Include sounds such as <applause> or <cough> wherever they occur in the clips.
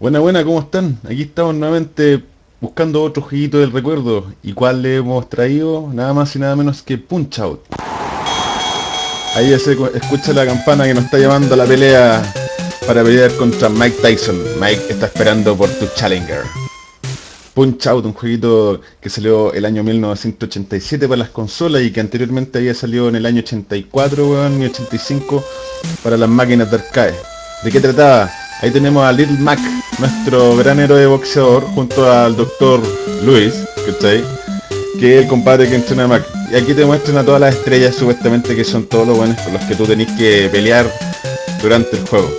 Buena, buena, ¿cómo están? Aquí estamos nuevamente buscando otro jueguito del recuerdo. ¿Y cuál le hemos traído? Nada más y nada menos que Punch Out. Ahí se escucha la campana que nos está llamando a la pelea para pelear contra Mike Tyson. Mike está esperando por tu Challenger. Punch Out, un jueguito que salió el año 1987 para las consolas y que anteriormente había salido en el año 84 y 85 para las máquinas de arcade. ¿De qué trataba? Ahí tenemos a Little Mac, nuestro gran héroe boxeador, junto al Dr. Luis, ¿cachai? Que es el compadre que entrena a Mac. Y aquí te muestran a todas las estrellas supuestamente que son todos los buenos con los que tú tenés que pelear durante el juego.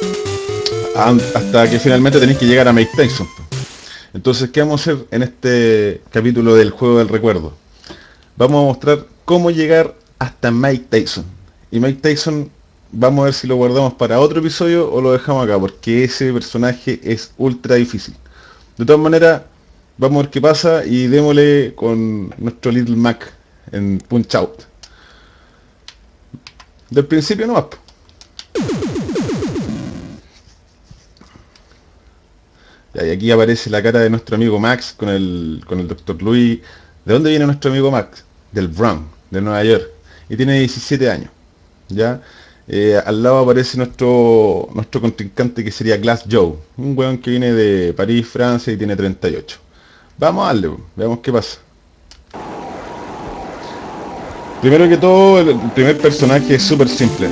Hasta que finalmente tenéis que llegar a Mike Tyson. Entonces, ¿qué vamos a hacer en este capítulo del juego del recuerdo? Vamos a mostrar cómo llegar hasta Mike Tyson. Y Mike Tyson vamos a ver si lo guardamos para otro episodio o lo dejamos acá, porque ese personaje es ultra difícil. De todas maneras, vamos a ver qué pasa y démosle con nuestro Little Mac en Punch Out. Del principio no Y aquí aparece la cara de nuestro amigo Max con el, con el Dr. Louis. ¿De dónde viene nuestro amigo Max? Del Bronx, de Nueva York. Y tiene 17 años. ¿Ya? Eh, al lado aparece nuestro nuestro contrincante que sería Glass Joe, un weón que viene de París, Francia y tiene 38. Vamos a darle, veamos qué pasa. Primero que todo, el primer personaje es súper simple.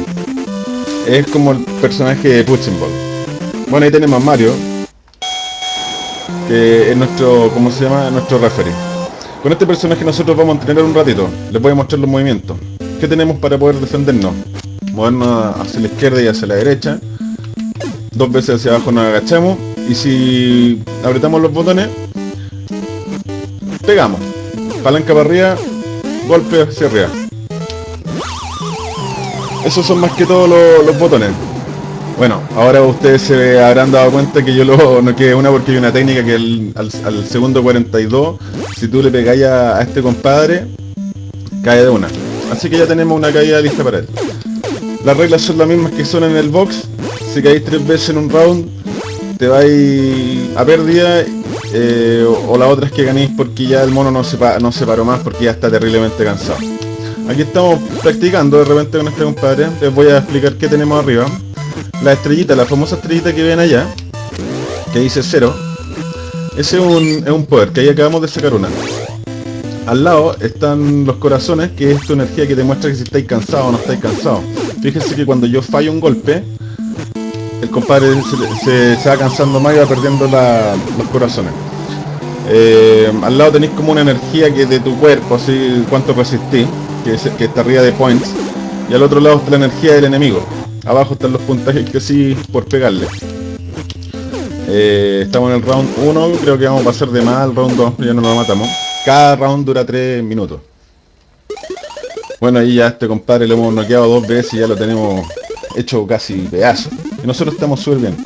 Es como el personaje de Punching Ball. Bueno, ahí tenemos a Mario, que es nuestro, ¿cómo se llama? Nuestro referee. Con este personaje nosotros vamos a entrenar un ratito. Les voy a mostrar los movimientos. ¿Qué tenemos para poder defendernos? Movernos hacia la izquierda y hacia la derecha. Dos veces hacia abajo nos agachamos. Y si apretamos los botones, pegamos. Palanca para arriba, golpe hacia arriba. Esos son más que todos los, botones. Bueno, ahora ustedes se habrán dado cuenta que yo lo no quedé una porque hay una técnica que al, segundo 42, si tú le pegáis a, a este compadre, cae de una. Así que ya tenemos una caída lista para él. Las reglas son las mismas que son en el box. Si caéis tres veces en un round, te vais a pérdida. Eh, o, la otra es que ganéis porque ya el mono no se, no se paró más porque ya está terriblemente cansado. Aquí estamos practicando de repente con este compadre. Les voy a explicar qué tenemos arriba. La estrellita, la famosa estrellita que ven allá, que dice cero. Ese es un, es un poder, que ahí acabamos de sacar una. Al lado están los corazones, que es tu energía que te muestra que si estáis cansado o no estáis cansado. Fíjense que cuando yo fallo un golpe, el compadre se, va cansando más y va perdiendo los corazones. Eh, al lado tenéis como una energía que de tu cuerpo, así cuánto resistís, que, que está arriba de points. Y al otro lado está la energía del enemigo. Abajo están los puntajes que sí por pegarle. Eh, estamos en el round 1, creo que vamos a pasar de más al round 2, ya no lo matamos. Cada round dura 3 minutos. Bueno, ahí ya este compadre lo hemos noqueado dos veces y ya lo tenemos hecho casi pedazo. Y nosotros estamos súper bien.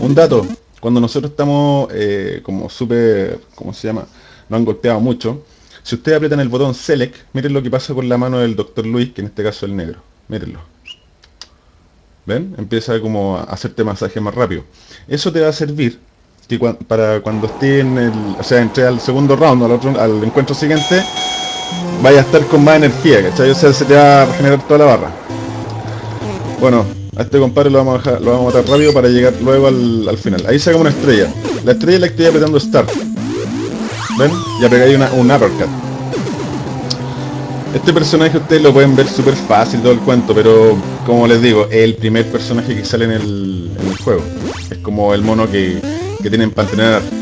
Un dato, cuando nosotros estamos eh, como súper, ¿cómo se llama? No han golpeado mucho. Si ustedes aprietan el botón Select, miren lo que pasa con la mano del Dr. Luis, que en este caso es el negro. Mírenlo. ¿Ven? Empieza como a hacerte masaje más rápido. Eso te va a servir para cuando esté en el, o sea, entre al segundo round, al, otro, al encuentro siguiente, vaya a estar con más energía, ¿cachai? O sea, se te va a regenerar toda la barra. Bueno, a este compadre lo vamos a, lo vamos a matar rápido para llegar luego al, final. Ahí sacamos una estrella. La estrella la estoy apretando Start. ¿Ven? Ya pegáis una, un uppercut. Este personaje ustedes lo pueden ver súper fácil todo el cuento, pero como les digo, es el primer personaje que sale en el, en el juego. Es como el mono que, que tienen para entrenar.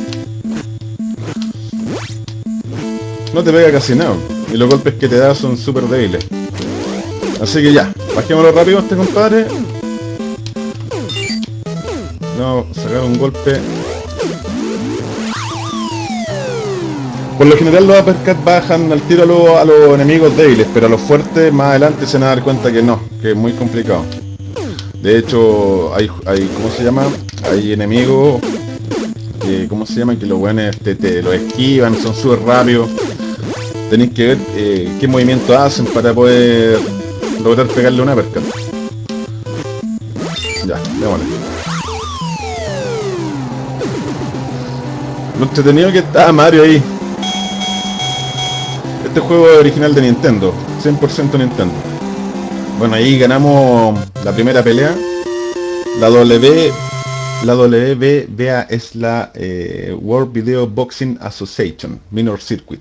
No te pega casi nada y los golpes que te da son súper débiles. Así que ya, bajémoslo rápido a este compadre. A sacar un golpe. Por lo general los uppercuts bajan al tiro a, los enemigos débiles, pero a los fuertes más adelante se van a dar cuenta que no, que es muy complicado. De hecho, hay, hay ¿cómo se llama? Hay enemigos que, ¿cómo se llama? Que los buenos te, te los esquivan, son súper rápidos tenéis que ver eh, qué movimiento hacen para poder lograr pegarle una perca. Ya, démosle. Lo entretenido que está Mario ahí. Este juego es original de Nintendo, 100% Nintendo. Bueno, ahí ganamos la primera pelea. La W, la WBA es la eh, World Video Boxing Association, Minor Circuit.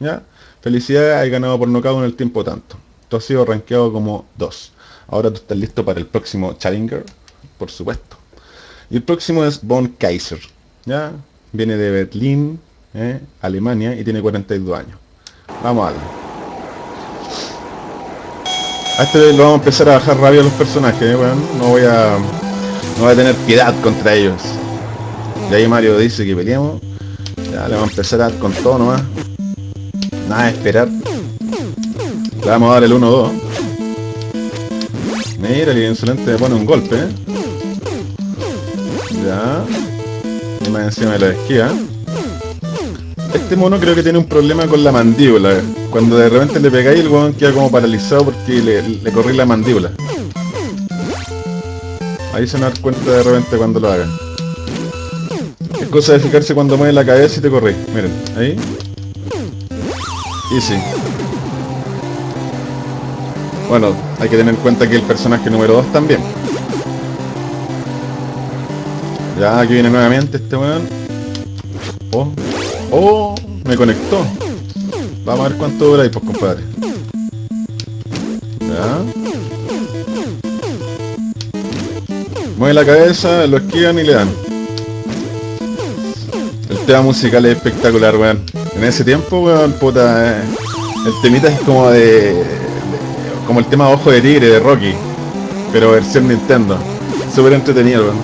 ¿Ya? Felicidades, hay ganado por nocaut en el tiempo tanto. Tú has sido rankeado como 2. Ahora tú estás listo para el próximo Challenger, por supuesto. Y el próximo es Von Kaiser. ¿Ya? Viene de Berlín, ¿eh? Alemania, y tiene 42 años. Vamos a darle. A este lo vamos a empezar a bajar rabia a los personajes, ¿eh? no voy a. No voy a tener piedad contra ellos. Y ahí Mario dice que peleemos. Ya le vamos a empezar a dar con todo nomás. Nada de esperar. Le vamos a dar el 1-2. Mira, el insolente me pone un golpe, ¿eh? Ya. Y más encima de la esquina. Este mono creo que tiene un problema con la mandíbula. Cuando de repente le pegáis, el weón queda como paralizado porque le, le corrí la mandíbula. Ahí se van a cuenta de repente cuando lo haga. Es cosa de fijarse cuando mueve la cabeza y te corrí. Miren, ahí. Y sí. Bueno, hay que tener en cuenta que el personaje número 2 también. Ya, aquí viene nuevamente este weón. Oh, oh, me conectó. Vamos a ver cuánto dura ahí, pues compadre. Mueve la cabeza, lo esquivan y le dan. El tema musical es espectacular, weón. En ese tiempo, weón, puta, eh, el temita es como de, como el tema Ojo de Tigre de Rocky, pero versión Nintendo. Súper entretenido, weón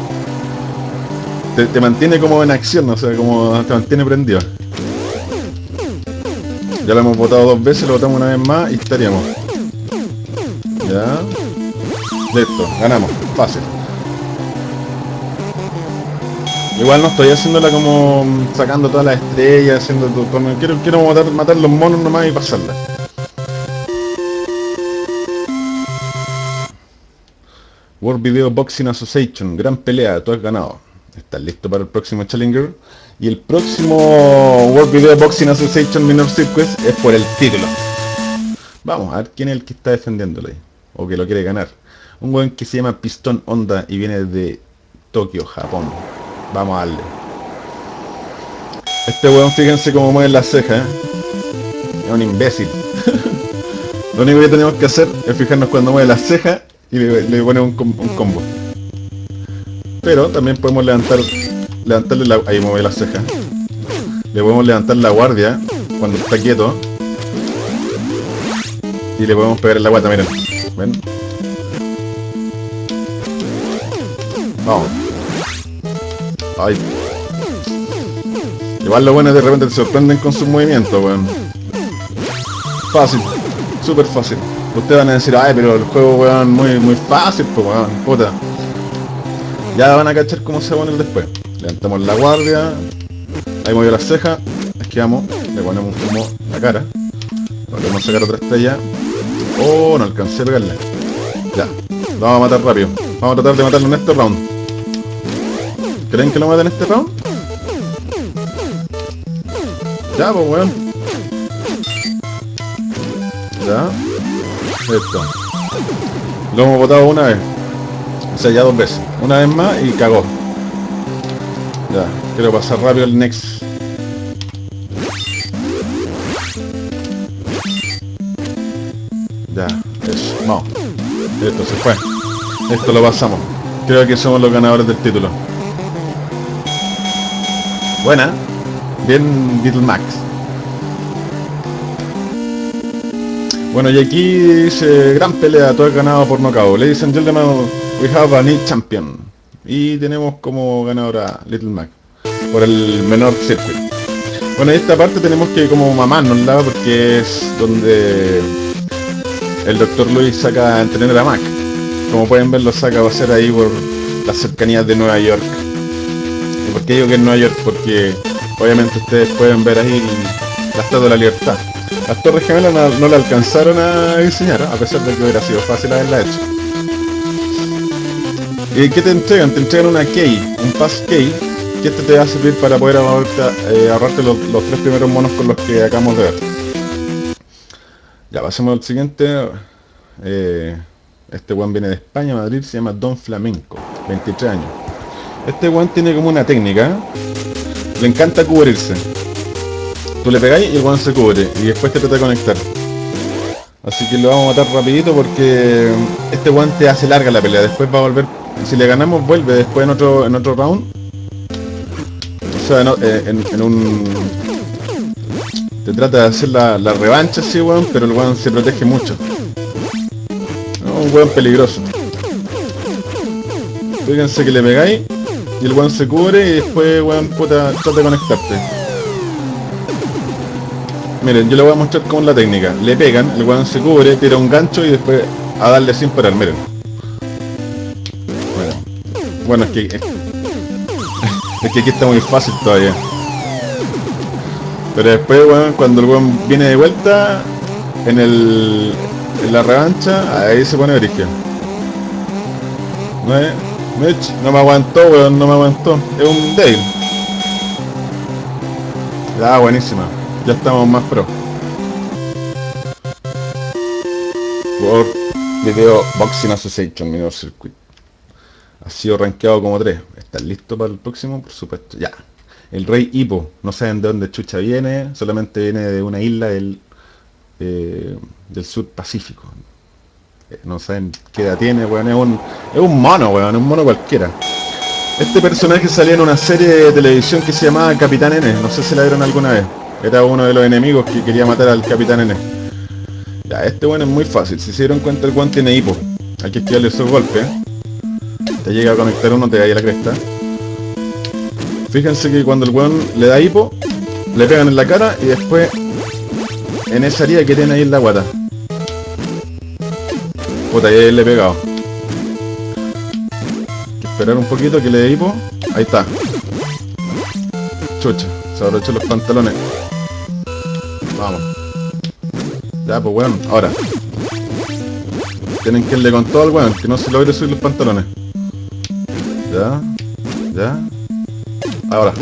te, mantiene como en acción, o sea, como te mantiene prendido. Ya lo hemos votado dos veces, lo votamos una vez más y estaríamos. Ya. Listo, ganamos, fácil. Igual no estoy haciéndola como sacando todas las estrellas, haciendo todo. Quiero, quiero matar, matar los monos nomás y pasarla. World Video Boxing Association, gran pelea, tú has ganado. ¿Estás listo para el próximo Challenger? Y el próximo World Video Boxing Association Minor Circuit es por el título. Vamos a ver quién es el que está defendiéndole. O que lo quiere ganar. Un buen que se llama Pistón Honda y viene de Tokio, Japón. Vamos a darle. Este weón, fíjense cómo mueve las cejas. ¿eh? Es un imbécil. <laughs> lo único que tenemos que hacer es fijarnos cuando mueve las cejas y le, le pone un combo. Pero también podemos levantar, levantarle la... Ahí mueve la ceja. Le podemos levantar la guardia cuando está quieto. Y le podemos pegar en la guata, miren. ¿Ven? Vamos. Ay. Igual lo bueno es de repente te sorprenden con sus movimientos, weón. Fácil. Súper fácil. Ustedes van a decir, ay, pero el juego, weón, muy, muy fácil, pues, weón. Puta. Ya van a cachar cómo se va a poner después. Levantamos la guardia. Ahí movió la ceja. Esquivamos. Le ponemos como la cara. Volvemos a sacar otra estrella. Oh, no alcancé a pegarle. Ya. Lo vamos a matar rápido. Vamos a tratar de matarlo en este round. ¿Creen que lo maten en este round? Ya, pues weón. Ya. Esto. Lo hemos botado una vez. O sea, ya dos veces. Una vez más y cagó. Ya, quiero pasar rápido el next. Ya, eso. No. Esto se fue. Esto lo pasamos. Creo que somos los ganadores del título. Buena. Bien Little Max. Bueno, y aquí dice, gran pelea, todo es ganado por nocaut. Ladies and gentlemen, we have a new champion. Y tenemos como ganadora Little Mac por el menor circuit. Bueno, esta parte tenemos que como lado porque es donde el Dr. Luis saca a entrenar a Mac. Como pueden ver lo saca a hacer ahí por las cercanías de Nueva York. ¿Y por qué digo que es Nueva York? Porque obviamente ustedes pueden ver ahí la Estatua de la Libertad. Las Torres Gemelas no, no la alcanzaron a diseñar, a pesar de que hubiera sido fácil haberla hecho. ¿Y qué te entregan? Te entregan una key, un pass key, que este te va a servir para poder ahorrarte, ahorrarte los, tres primeros monos con los que acabamos de ver. Ya, pasemos al siguiente. este one viene de España, Madrid, se llama Don Flamenco, 23 años. Este one tiene como una técnica, le encanta cubrirse. Tú le pegáis y el one se cubre y después te trata de conectar. Así que lo vamos a matar rapidito porque este guante hace larga la pelea. Después va a volver. Si le ganamos vuelve después en otro en otro round. O sea, eh, en, un. Te trata de hacer la, revancha, sí, weón, pero el weón se protege mucho. un weón peligroso. Fíjense que le pegáis y el weón se cubre y después weón puta trata de conectarte. Miren, yo le voy a mostrar cómo es la técnica. Le pegan, el weón se cubre, tira un gancho y después a darle sin parar, miren. Bueno, bueno es que... Es que aquí está muy fácil todavía. Pero después, weón, cuando el weón viene de vuelta en el... En la revancha, ahí se pone origen. ¿No es? No me aguantó, weón, no me aguantó. Es un Dale. Ya, buenísima. Ya estamos más pro. Por Video Boxing Association, Minor Circuit. Ha sido rankeado como 3. ¿Estás listo para el próximo? Por supuesto. Ya. El rey Hippo. No saben de dónde chucha viene. Solamente viene de una isla del, eh, del sur Pacífico. No saben qué edad tiene, weón. Es un, es un mono, weón. Un mono cualquiera. Este personaje salía en una serie de televisión que se llamaba Capitán N. No sé si la vieron alguna vez. Era uno de los enemigos que quería matar al Capitán N. Ya, este bueno es muy fácil. Si se dieron cuenta, el guante tiene hipo. Hay que esquivarle esos golpes. Te llega a conectar uno, te cae la cresta. Fíjense que cuando el weón le da hipo, le pegan en la cara y después en esa herida que tiene ahí en la guata. Puta, ahí le he pegado. Esperar un poquito que le dé. Ahí está. Chucha, se abrochó los pantalones. Vamos. Ya, pues weón, ahora. Tienen que irle con todo al weón, que no se logre subir los pantalones. Ya, ya. Ahora.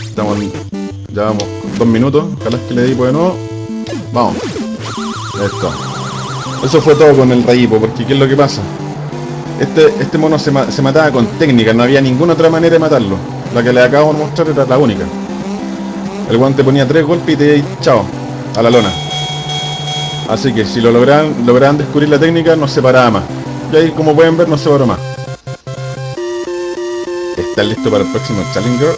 Estamos, ya vamos, dos minutos. Ojalá que le di de nuevo. Vamos. Esto. Eso fue todo con el rayipo, porque ¿qué es lo que pasa? Este, este mono se, se mataba con técnica, no había ninguna otra manera de matarlo. La que le acabo de mostrar era la única. El guante ponía tres golpes y te chao, a la lona. Así que si lo logran, logran descubrir la técnica, no se paraba más. Y ahí, como pueden ver, no se paró más. ¿Están listos para el próximo Challenger?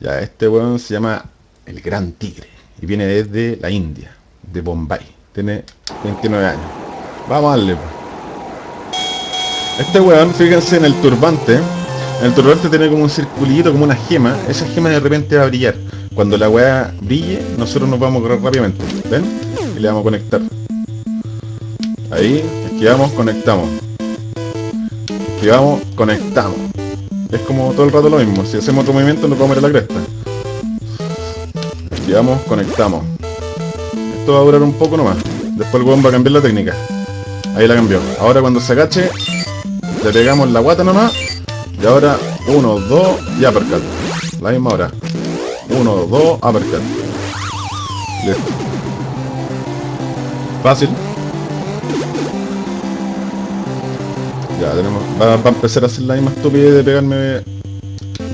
Ya, este weón se llama el Gran Tigre. Y viene desde la India, de Bombay. Tiene 29 años. Vamos a darle. Este weón, fíjense en el turbante. En el turbante tiene como un circulito, como una gema. Esa gema de repente va a brillar. Cuando la weá brille, nosotros nos vamos a correr rápidamente. ¿Ven? Y le vamos a conectar. Ahí, esquivamos, conectamos. Esquivamos, conectamos. Es como todo el rato lo mismo. Si hacemos otro movimiento nos vamos a ir a la cresta. Esquivamos, conectamos. Esto va a durar un poco nomás. Después el weón va a cambiar la técnica. Ahí la cambió. Ahora cuando se agache, le pegamos la guata nomás. Y ahora, uno, dos y uppercut. La misma hora. 1, 2, uppercut. Listo. Fácil. Ya tenemos. Va, a empezar a hacer la misma estupidez de pegarme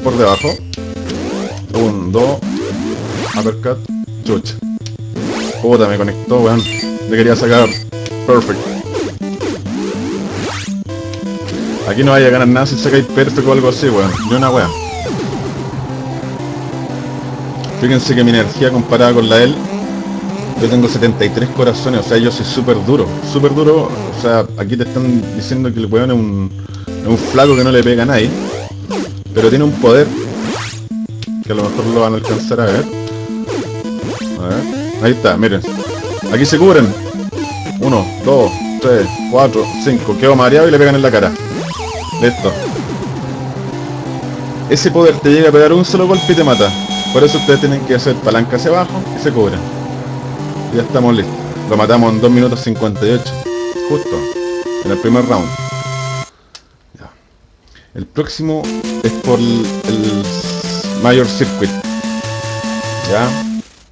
por debajo. 1, 2, uppercut, chucha. Puta, me conectó, weón. Le quería sacar. Perfect. Aquí no vaya a ganar nada si sacáis perfect o algo así, weón. Ni una weón. Fíjense que mi energía comparada con la de él, yo tengo 73 corazones, o sea, yo soy súper duro, súper duro, o sea, aquí te están diciendo que el weón es un, es un flaco que no le pega a nadie, pero tiene un poder, que a lo mejor lo van a alcanzar a ver. A ver, ahí está, miren, aquí se cubren, 1, 2, 3, 4, 5, quedo mareado y le pegan en la cara. Listo. Ese poder te llega a pegar un solo golpe y te mata. Por eso ustedes tienen que hacer palanca hacia abajo y se cubren. Ya estamos listos. Lo matamos en 2 minutos 58. Justo. En el primer round. El próximo es por el Mayor Circuit. ¿Ya?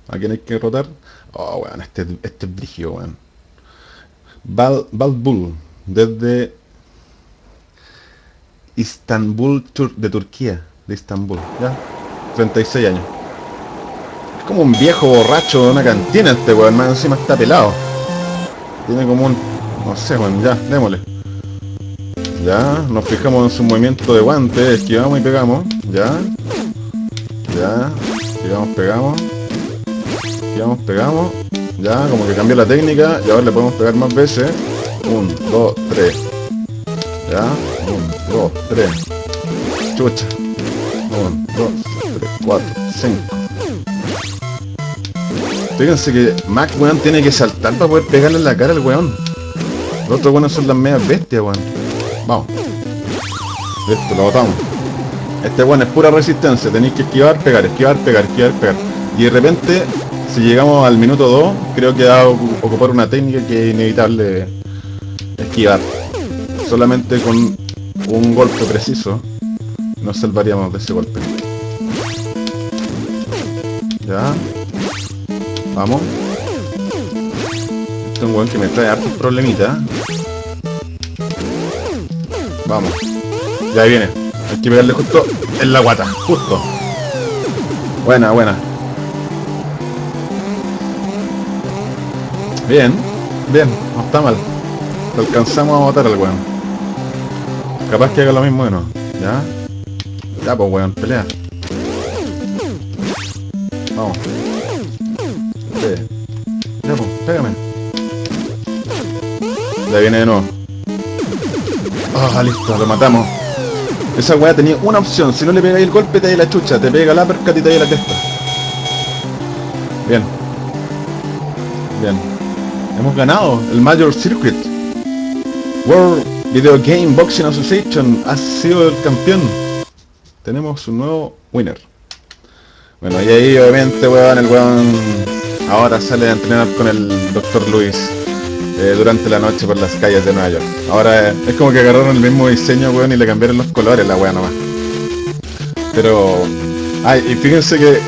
¿A quién hay que derrotar? Oh, weón, este, este es brigio, weón. Val, Bull, desde Istanbul de Turquía, de Istanbul, ¿ya? 36 años. Es como un viejo borracho de una cantina este weón, más encima está pelado. Tiene como un... no sé, weón, ya, démosle. Ya, nos fijamos en su movimiento de guante, esquivamos y pegamos, ya. Ya, esquivamos, pegamos. Esquivamos, pegamos. Ya, como que cambió la técnica y ahora le podemos pegar más veces. 1, 2, 3. Ya, 1, 2, 3. Chucha. 1, 2, 3, 4, 5. Fíjense que Mac, weón, tiene que saltar para poder pegarle en la cara al weón. Los otros weones son las medias bestias, weón. Vamos. Listo, lo botamos. Este weón es pura resistencia. Tenéis que esquivar, pegar, esquivar, pegar, esquivar, pegar. Y de repente si llegamos al minuto 2, creo que va a ocupar una técnica que es inevitable esquivar. Solamente con un golpe preciso nos salvaríamos de ese golpe. Ya. Vamos. Este es un weón que me trae hartos problemitas. Vamos. Ya viene. Hay que pegarle justo en la guata. Justo. Buena, buena. Bien, bien, no está mal. Lo alcanzamos a matar al weón. Capaz que haga lo mismo de no. ¿Ya? Ya pues weón, pelea. Vamos. Sí. Ya pues, pégame. Ya viene de nuevo. Ah, listo, lo matamos. Esa weá tenía una opción, si no le pegáis el golpe te da la chucha, te pega la perca y te la testa. Bien. Bien. Hemos ganado el Major Circuit. World Video Game Boxing Association ha sido el campeón. Tenemos un nuevo winner. Bueno, y ahí obviamente, weón, el weón ahora sale a entrenar con el Dr. Luis eh, durante la noche por las calles de Nueva York. Ahora eh, es como que agarraron el mismo diseño, weón, y le cambiaron los colores la weón nomás. Pero... Ay, y fíjense que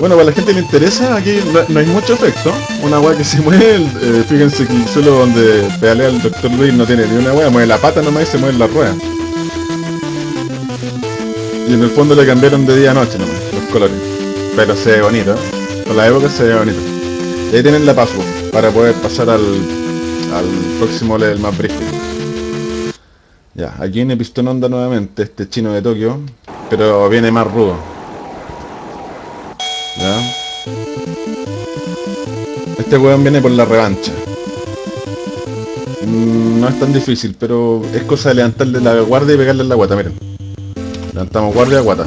bueno, para la gente le interesa, aquí no, hay mucho efecto. Una weá que se mueve, eh, fíjense que el donde pedalea el Dr. Luis no tiene ni una weá, mueve la pata nomás y se mueve la rueda. Y en el fondo le cambiaron de día a noche nomás, los colores. Pero se ve bonito, por la época se ve bonito. Y ahí tienen la password para poder pasar al, al próximo level más brígido. Ya, aquí viene Pistón Onda nuevamente, este chino de Tokio, pero viene más rudo. Este weón viene por la revancha. Mm, no es tan difícil, pero es cosa de levantarle la guardia y pegarle la guata, miren. Levantamos guardia, guata.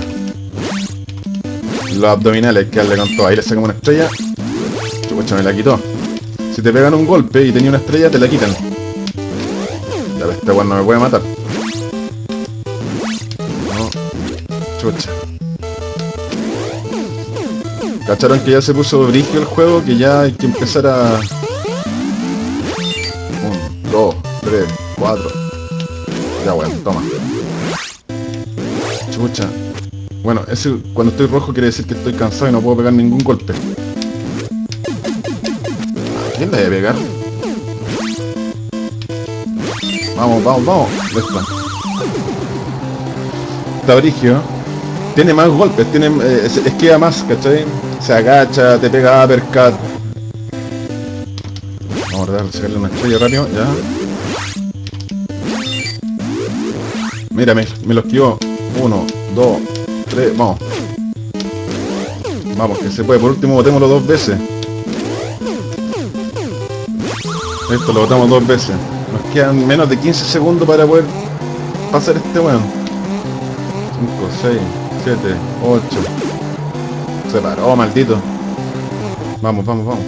Los abdominales, que darle con todo. Ahí le sacamos una estrella. Chucha, me la quitó. Si te pegan un golpe y tenía una estrella, te la quitan. Ya este weón no me puede matar. No. Chucha. ¿Cacharon que ya se puso brillo el juego? Que ya hay que empezar a... 1, 2, 3, 4. Ya bueno, toma. Chucha. Bueno, ese cuando estoy rojo quiere decir que estoy cansado y no puedo pegar ningún golpe. ¿A quién le debe pegar? Vamos, vamos, vamos. Está brigio. Tiene más golpes, tiene, eh, esquiva más, ¿cachai? Se agacha, te pega uppercut. Vamos a sacarle una estrella rápido, ya. Mira, me, lo esquivó. Uno, dos, tres, vamos. Vamos, que se puede. Por último, botémoslo dos veces. Esto lo botamos dos veces. Nos quedan menos de 15 segundos para poder pasar este weón. 5, 6, 7, 8, se paró, maldito. Vamos, vamos, vamos.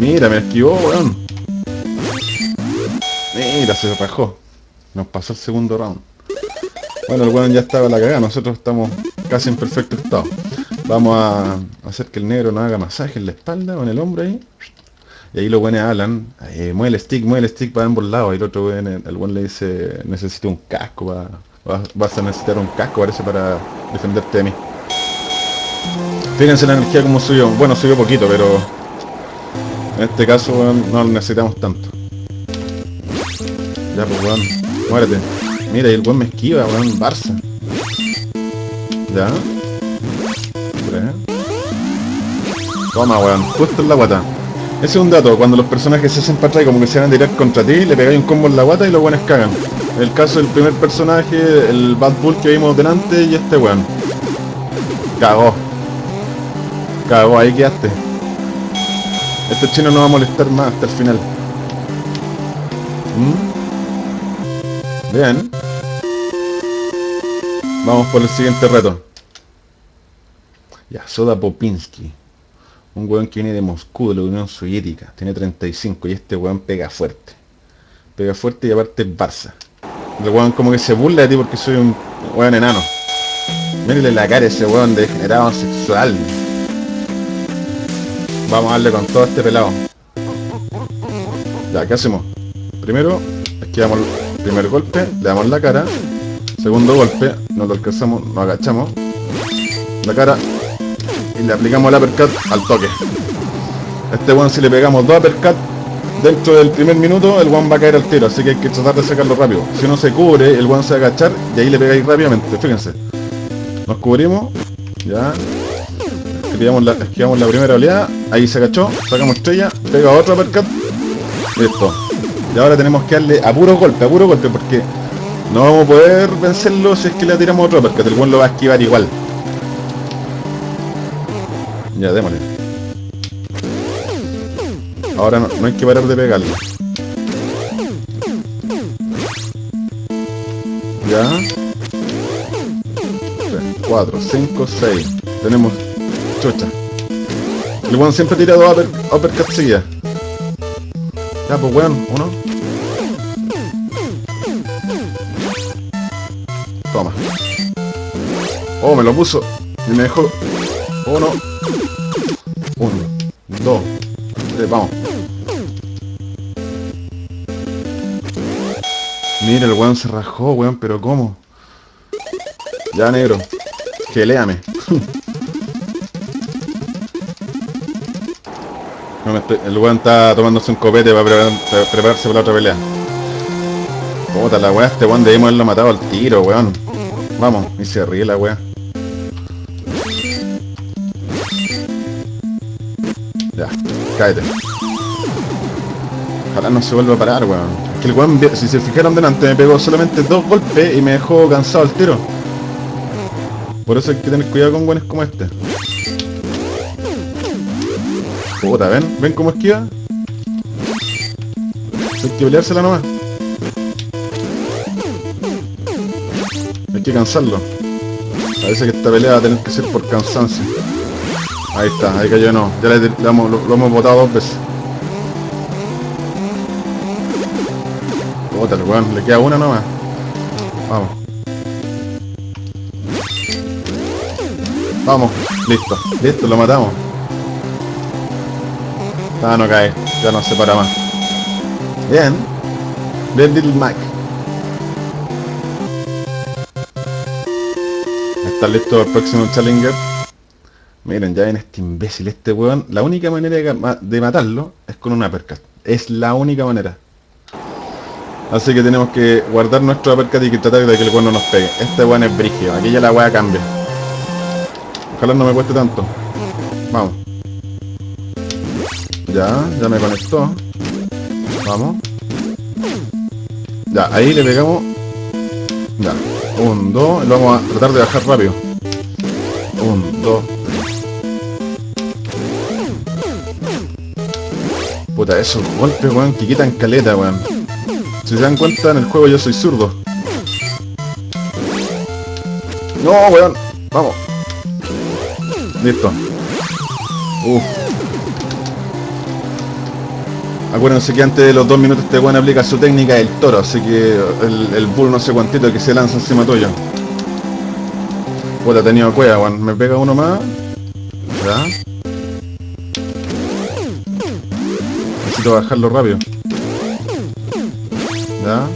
Mira, me esquivó, weón. Mira, se rajó. Nos pasó el segundo round. Bueno, el weón ya estaba la cagada. Nosotros estamos casi en perfecto estado. Vamos a hacer que el negro nos haga masaje en la espalda o en el hombro ahí. Y ahí los buenos hablan, eh, mueve el stick, mueve el stick para ambos lados. Y el otro buen, el buen le dice, necesito un casco, va, vas, a necesitar un casco, parece, para defenderte de mí. Fíjense la energía como subió. Bueno, subió poquito, pero en este caso weón, no lo necesitamos tanto. Ya pues weón, muérete. Mira, y el weón me esquiva, weón, Barça. Ya. Toma, weón, justo en la guata. Ese es un dato, cuando los personajes se hacen para atrás como que se van a tirar contra ti, le pegáis un combo en la guata y los buenos cagan. El caso del primer personaje, el Bad Bull que vimos delante y este weón. Cagó. Cagó, ahí quedaste. Este chino no va a molestar más hasta el final. ¿Mm? Bien. Vamos por el siguiente reto. Ya, Soda Popinski. Un weón que viene de Moscú, de la Unión Soviética. Tiene 35 y este weón pega fuerte. Pega fuerte y aparte es Barça. El weón como que se burla de ti porque soy un weón enano. Mírenle la cara a ese weón degenerado sexual. Vamos a darle con todo este pelado. Ya, ¿qué hacemos? Primero, esquivamos el primer golpe, le damos la cara. Segundo golpe, nos lo alcanzamos, nos agachamos. La cara y le aplicamos el uppercut al toque. Este weón si le pegamos dos uppercut dentro del primer minuto, el one va a caer al tiro, así que hay que tratar de sacarlo rápido. Si uno se cubre, el one se va a agachar y ahí le pegáis rápidamente, fíjense. Nos cubrimos, ya. Esquivamos la, esquivamos la primera oleada, ahí se agachó, sacamos estrella, pega otro uppercut, listo. Y ahora tenemos que darle a puro golpe, a puro golpe, porque no vamos a poder vencerlo si es que le tiramos otro uppercut, el one lo va a esquivar igual. Ya, démosle. Ahora no, no hay que parar de pegarle. Ya. 4, 5, 6. Tenemos chucha. El weón siempre tira dos upper, uppercut. Ya, pues weón, uno. Toma. Oh, me lo puso. Y me dejó. Uno. Uno. Mira, el weón se rajó, weón, pero ¿cómo? Ya, negro. Geléame. <laughs> El weón está tomándose un copete para preparar- para prepararse para la otra pelea. Puta la weá, este weón debimos haberlo matado al tiro, weón. Vamos, y se ríe la weá. Ya, cállate. Ojalá no se vuelva a parar, weón. Que el weón, si se fijaron delante, me pegó solamente dos golpes y me dejó cansado al tiro. Por eso hay que tener cuidado con weones como este. Puta, ¿ven? ¿Ven cómo esquiva? Hay que peleársela nomás. Hay que cansarlo. Parece que esta pelea va a tener que ser por cansancio. Ahí está, ahí cayó no. Ya lo, lo hemos botado dos veces. Puta, weón, le queda una nomás. Vamos. Vamos, listo, listo, lo matamos. Ah, no cae, ya no se para más. Bien. Bien, Little Mac. ¿Está listo el próximo Challenger? Miren, ya ven este imbécil, este weón. La única manera de, ma- de matarlo es con una uppercut. Es la única manera. Así que tenemos que guardar nuestro uppercut y que tratar de que el weón no nos pegue. Este weón es brígido, aquí ya la weá cambia. Ojalá no me cueste tanto. Vamos. Ya, ya me conectó. Vamos. Ya, ahí le pegamos. Ya. Un, dos. Lo vamos a tratar de bajar rápido. Un, dos. Puta, esos golpes, weón, que quitan caleta, weón. Si se dan cuenta, en el juego yo soy zurdo. No, weón. Vamos. Listo. Uf. Acuérdense que antes de los dos minutos este weón aplica su técnica del toro, así que el, bull no sé cuantito que se lanza encima tuyo. Puta, tenido cueva, weón. Me pega uno más. Ya. necesito bajarlo rápido. Ya.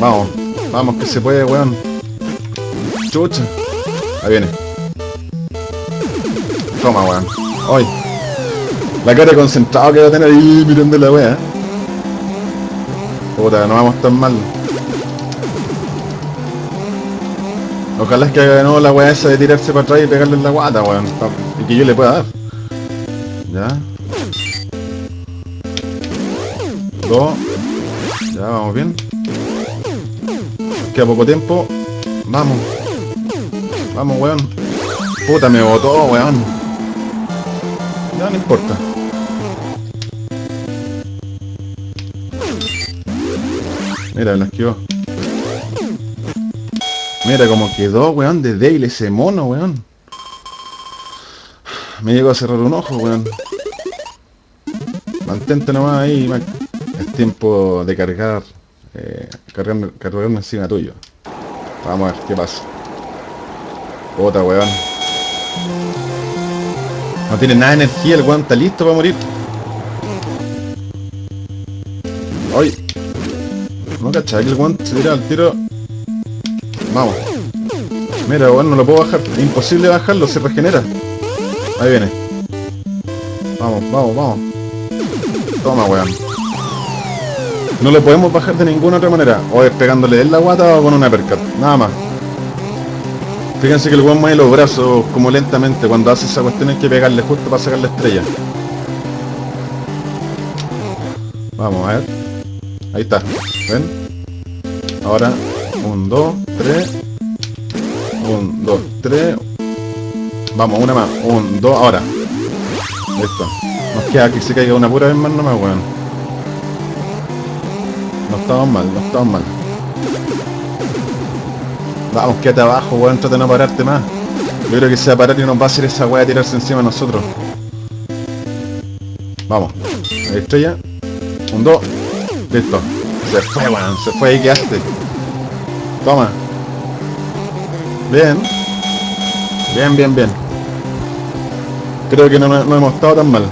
Vamos, vamos que se puede, weón. Chucha. Ahí viene. Toma, weón. Hoy. La cara de concentrado que va a tener ahí mirando la wea. Puta, no vamos tan mal. Ojalá es que haga de nuevo la weá esa de tirarse para atrás y pegarle en la guata, weón. Y que yo le pueda dar. Ya. Ya, vamos bien. Queda poco tiempo. Vamos. Vamos, weón. Puta, me botó, weón. Ya, no importa. Mira, me lo esquivó. Mira cómo quedó, weón, de débil ese mono, weón. Me llegó a cerrar un ojo, weón. Mantente nomás ahí. Es tiempo de cargar, eh, cargarme encima tuyo. Vamos a ver qué pasa. Puta, weón. No tiene nada de energía, el weón está listo para morir. ¡Ay! No cachai que el weón se tira al tiro. Vamos. Mira, weón, no lo puedo bajar. Es imposible bajarlo, se regenera. Ahí viene. Vamos, vamos, vamos. Toma, weón. No lo podemos bajar de ninguna otra manera. O es pegándole en la guata o con una percat. Nada más. Fíjense que el weón mueve los brazos como lentamente. Cuando hace esa cuestión hay que pegarle justo para sacar la estrella. Vamos a ver. Ahí está. ¿Ven? Ahora, un, dos, tres. Un, dos, tres. Vamos, una más. Un, dos, ahora. Listo. Nos queda que se caiga una pura vez más nomás, weón. No estamos mal, no estamos mal. Vamos, quédate abajo, weón, trata de no pararte más. Yo creo que se va a parar y nos va a hacer esa weá de tirarse encima de nosotros. Vamos. Ahí estrella. Un, dos. Listo. Se fue, weón. Se fue ahí, quedaste. Toma. Bien. Bien, bien, bien. Creo que no, no hemos estado tan mal.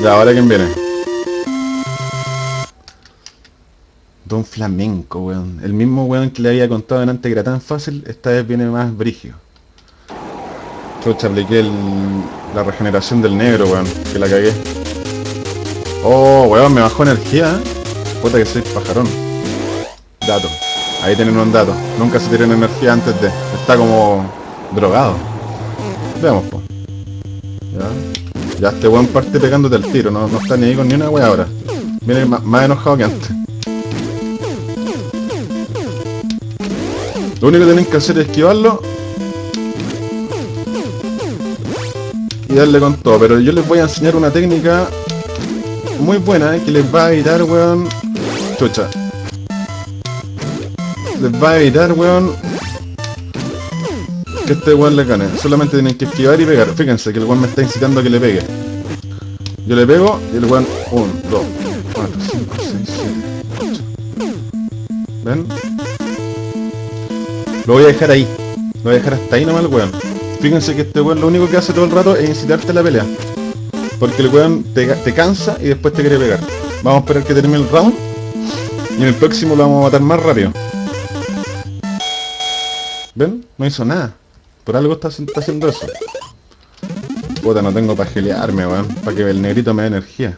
Ya, ahora quién viene. Don Flamenco, weón. El mismo weón que le había contado antes que era tan fácil, esta vez viene más brigio. Chucha, apliqué la regeneración del negro, weón. Que la cagué. Oh, weón, me bajó energía. ¿eh? Puta que soy pajarón. Dato. Ahí tienen un dato. Nunca se tienen energía antes de. Está como drogado. Veamos, po. Ya. Ya este weón parte pegándote el tiro. No, no está ni ahí con ni una wea ahora. Viene más enojado que antes. Lo único que tienen que hacer es esquivarlo y darle con todo. Pero yo les voy a enseñar una técnica muy buena que les va a evitar, weón. Chucha. Les va a evitar, weón. Que este weón le gane. Solamente tienen que esquivar y pegar. Fíjense que el weón me está incitando a que le pegue. Yo le pego y el weón 1, 2, 4, 5, 6, 7, 8. ¿Ven? Lo voy a dejar ahí. Lo voy a dejar hasta ahí nomás el weón. Fíjense que este weón lo único que hace todo el rato es incitarte a la pelea. Porque el weón te, te cansa y después te quiere pegar. Vamos a esperar que termine el round. Y en el próximo lo vamos a matar más rápido. ¿Ven? No hizo nada. Por algo está, está haciendo eso. Puta, no tengo para gelearme, weón. Para que el negrito me dé energía.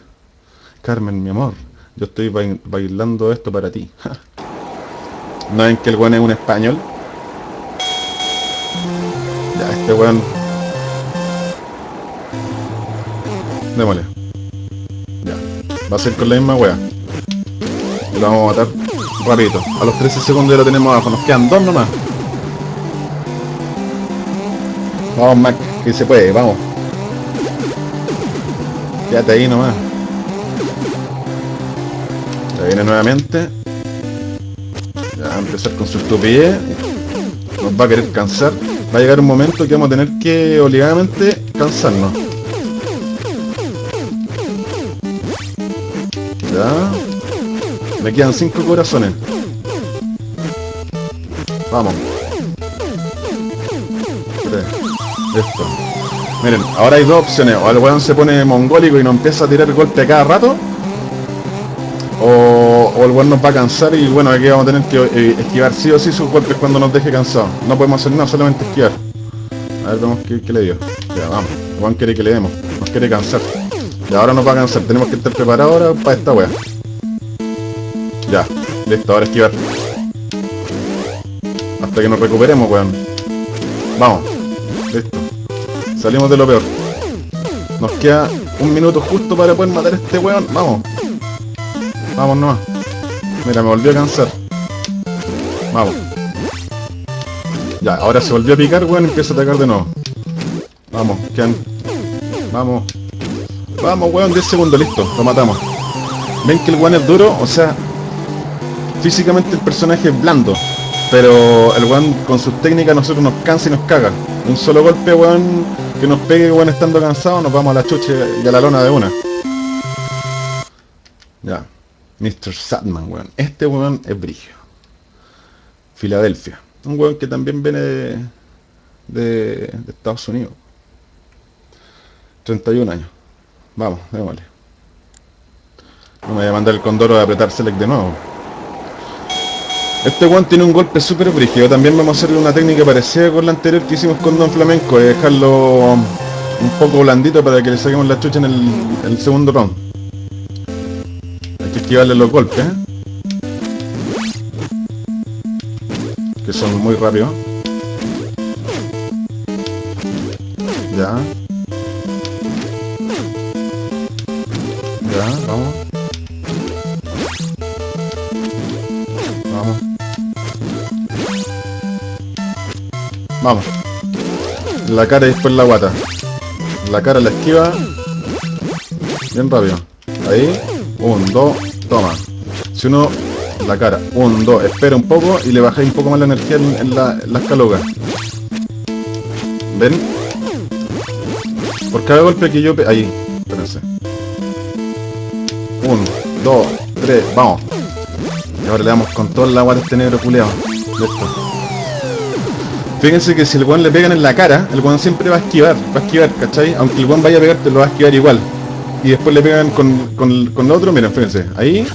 Carmen, mi amor. Yo estoy bail bailando esto para ti. <laughs> ¿No ven que el weón es un español? Ya, este weón. Démosle. Ya. Va a ser con la misma wea. Y lo vamos a matar rapidito. A los 13 segundos ya lo tenemos abajo. Nos quedan dos nomás. Vamos, Mac, que se puede, vamos. Quédate ahí nomás. Ya viene nuevamente. Ya va a empezar con su estupidez. Nos va a querer cansar. Va a llegar un momento que vamos a tener que obligadamente cansarnos. Ya. Me quedan cinco corazones. Vamos. 3, Listo. Miren, ahora hay dos opciones. O el weón se pone mongólico y no empieza a tirar golpe a cada rato. O, o el weón nos va a cansar y bueno, aquí vamos a tener que eh, esquivar sí o sí sus golpes cuando nos deje cansados. No podemos hacer nada, solamente esquivar. A ver, vemos qué, qué le dio. Ya, vamos. El weón quiere que le demos. Nos quiere cansar. Y ahora nos va a cansar. Tenemos que estar preparados ahora para esta wea. Ya. Listo, ahora esquivar. Hasta que nos recuperemos, weón. Vamos. Listo. Salimos de lo peor. Nos queda un minuto justo para poder matar a este weón. Vamos. Vamos nomás. Mira, me volvió a cansar. Vamos. Ya, ahora se volvió a picar, weón, empieza a atacar de nuevo. Vamos, quedan... Vamos. Vamos, weón, 10 segundos, listo, lo matamos. Ven que el weón es duro, o sea... Físicamente el personaje es blando. Pero el weón con sus técnicas a nosotros nos cansa y nos caga. Un solo golpe, weón, que nos pegue, weón, estando cansado, nos vamos a la chuche y a la lona de una. Ya. Mr. Sadman, weón. Este weón es brigio. Filadelfia. Un weón que también viene de, de, de Estados Unidos. 31 años. Vamos, démosle. No me voy a mandar el condoro a apretar select de nuevo. Este weón tiene un golpe súper brígido. También vamos a hacer una técnica parecida con la anterior que hicimos con Don Flamenco. Es dejarlo un poco blandito para que le saquemos la chucha en el segundo round. Que esquivarle los golpes, ¿eh? Que son muy rápidos. Ya. Ya, vamos. Vamos. Vamos. La cara y después la guata. La cara la esquiva. Bien rápido. Ahí. Un, dos, toma. Si uno... La cara. Un, dos. Espera un poco y le bajáis un poco más la energía en, la, en las calugas. ¿Ven? Por cada golpe que yo... pe- Ahí. Espérense. Uno, dos, tres, vamos. Y ahora le damos con toda la guata a este negro culeado. Listo. Fíjense que si el weón le pegan en la cara, el weón siempre va a esquivar, va a esquivar, ¿cachai? Aunque el weón vaya a pegarte, lo va a esquivar igual. Y después le pegan con, con, con lo otro, miren, fíjense, ahí,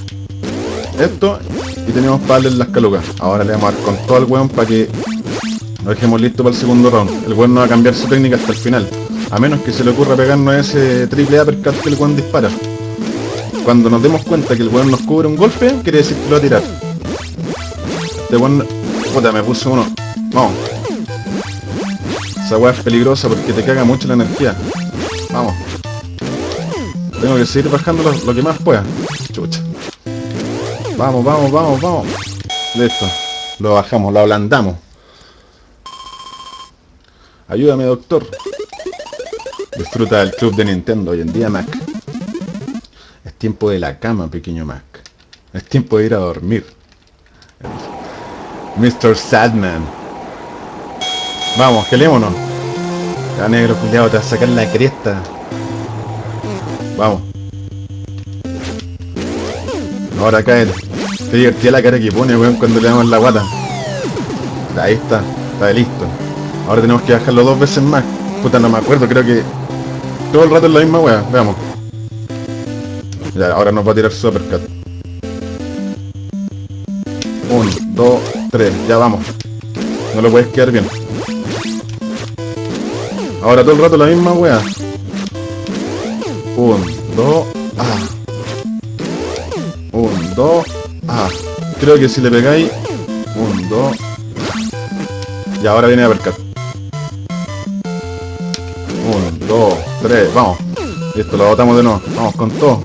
esto, y tenemos para darle las calugas. Ahora le vamos a dar con todo el weón para que lo dejemos listo para el segundo round. El weón no va a cambiar su técnica hasta el final. A menos que se le ocurra pegarnos ese triple uppercut que el weón dispara. Cuando nos demos cuenta que el weón nos cubre un golpe, quiere decir que lo va a tirar. Este weón... Puta, me puso uno. Vamos. Esa weá es peligrosa porque te caga mucho la energía. Vamos. Tengo que seguir bajando lo, que más pueda. Chucha. Vamos, vamos, vamos, vamos. Listo. Lo bajamos, lo ablandamos. Ayúdame, doctor. Disfruta del club de Nintendo hoy en día, Mac. Es tiempo de la cama, pequeño Mac. Es tiempo de ir a dormir. Mr. Sadman. Vamos, gelémonos. Ya negro culiado, te vas a sacar la cresta. Vamos. Ahora cae. Te divertía la cara que pone, weón, cuando le damos la guata. Ahí está, está listo. Ahora tenemos que bajarlo dos veces más. Puta, no me acuerdo, creo que todo el rato es la misma wea. Veamos. Ya, ahora nos va a tirar su uppercut. Uno, dos, tres, ya vamos. No lo puedes quedar bien. Ahora todo el rato la misma wea. Un, dos, ah. Un, dos, ah. Creo que si le pegáis... Un, dos... Y ahora viene a percar. Un, dos, tres, vamos. Listo, lo botamos de nuevo. Vamos con todo.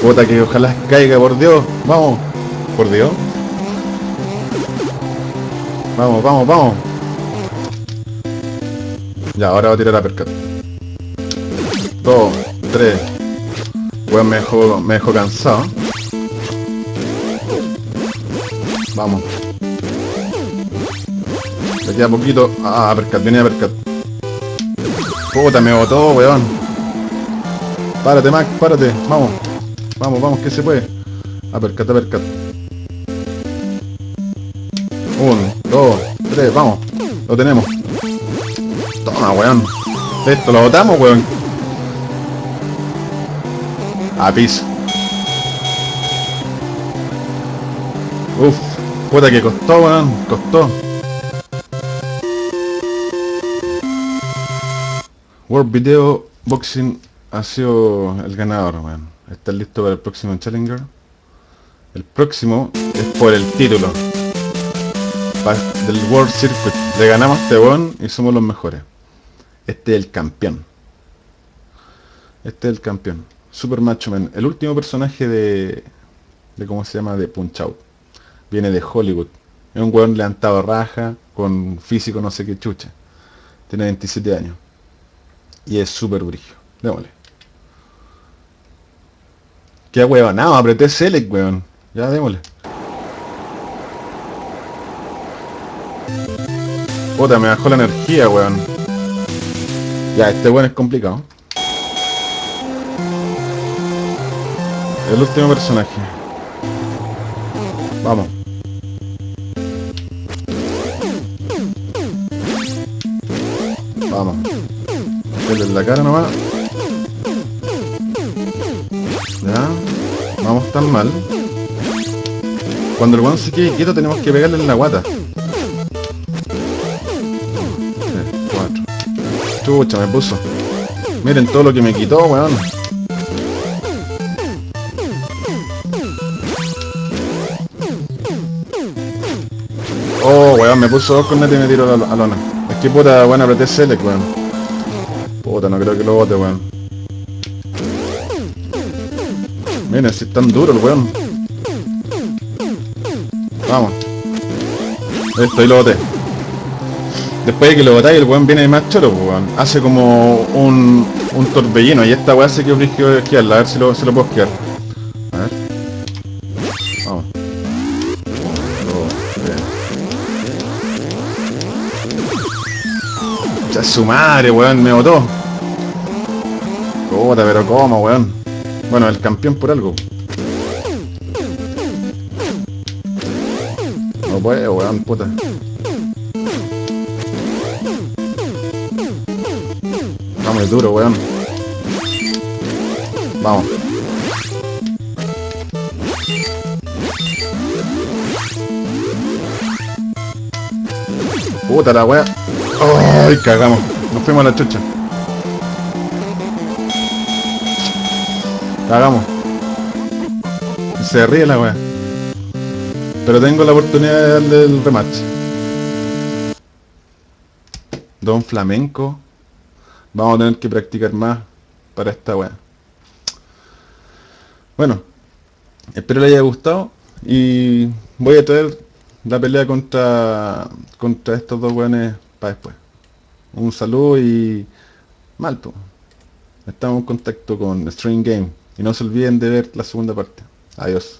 Puta que ojalá caiga, por Dios. Vamos. Por Dios. Vamos, vamos, vamos. Ya, ahora va a tirar a percar. 2, 3. Voy mejor, mejor cansado. Vamos. Me queda poquito. Ah, percat, venía percat. Puta, me botó, weón. Párate, Mac, párate. Vamos. Vamos, vamos, que se puede. Apercat, apercat. Uno, dos, tres, vamos. Lo tenemos. Toma, weón. Esto lo botamos, weón. A piso. Uf, puta que costó, weón. Costó. World Video Boxing ha sido el ganador, weón. ¿Estás listo para el próximo Challenger? El próximo es por el título del World Circuit. Le ganamos a este weón y somos los mejores. Este es el campeón. Este es el campeón. Super Macho Man. El último personaje de... de ¿Cómo se llama? De Punch Out. Viene de Hollywood. Es un weón levantado raja, con físico no sé qué chucha. Tiene 27 años. Y es súper brillo. Démosle. Qué weón, no, apreté Select, weón. Ya démosle. Puta, me bajó la energía, weón. Ya, este weón es complicado. El último personaje. Vamos. Vamos. Denle en la cara nomás. Ya. Vamos tan mal. Cuando el weón se quede quieto tenemos que pegarle en la guata. Chucha, me puso. Miren todo lo que me quitó, weón. Oh, weón, me puso dos cornetas y me tiró la lona. Es que puta, weón, apreté select, weón. Puta, no creo que lo bote, weón. Miren, si es tan duro el weón. Vamos. Listo, y lo boté. Después de que lo botáis, el weón viene más choro, pues, weón. Hace como un, un torbellino. Y esta weá se quedó frigio de esquiarla. A ver si lo, si lo puedo esquiar. Su madre, weón, me botó. Puta, pero cómo, weón. Bueno, el campeón por algo. No puede, weón, puta. Vamos, es duro, weón. Vamos. Puta la weá. ¡Ay, cagamos! Nos fuimos a la chucha. Cagamos. Se ríe la weá. Pero tengo la oportunidad de darle el rematch. Don Flamenco. Vamos a tener que practicar más para esta weá. Bueno, espero les haya gustado y voy a traer la pelea contra contra estos dos weones para después. Un saludo y Malto. Estamos en contacto con String Game y no se olviden de ver la segunda parte. Adiós.